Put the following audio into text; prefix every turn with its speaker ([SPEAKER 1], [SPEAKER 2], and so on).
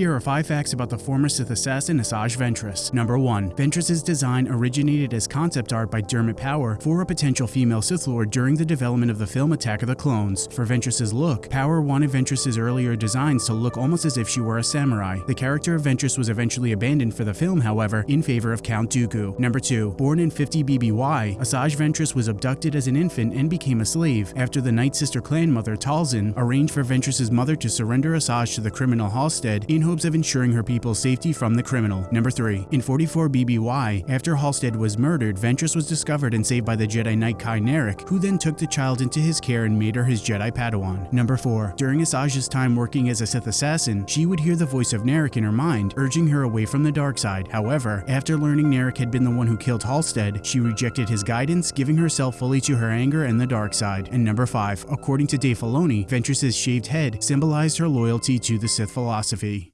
[SPEAKER 1] Here are 5 facts about the former Sith assassin Asajj Ventress. Number 1. Ventress's design originated as concept art by Dermot Power for a potential female Sith Lord during the development of the film Attack of the Clones. For Ventress's look, Power wanted Ventress's earlier designs to look almost as if she were a samurai. The character of Ventress was eventually abandoned for the film, however, in favor of Count Dooku. Number 2. Born in 50 BBY, Asajj Ventress was abducted as an infant and became a slave after the Night Sister clan mother Talzin arranged for Ventress's mother to surrender Asajj to the criminal Hal'Sted in hopes of ensuring her people's safety from the criminal. Number 3. In 44 BBY, after Hal'Sted was murdered, Ventress was discovered and saved by the Jedi Knight Ky Narec, who then took the child into his care and made her his Jedi Padawan. Number 4. During Asajj's time working as a Sith assassin, she would hear the voice of Narec in her mind, urging her away from the dark side. However, after learning Narec had been the one who killed Hal'Sted, she rejected his guidance, giving herself fully to her anger and the dark side. And number 5. According to Dave Filoni, Ventress's shaved head symbolized her loyalty to the Sith philosophy.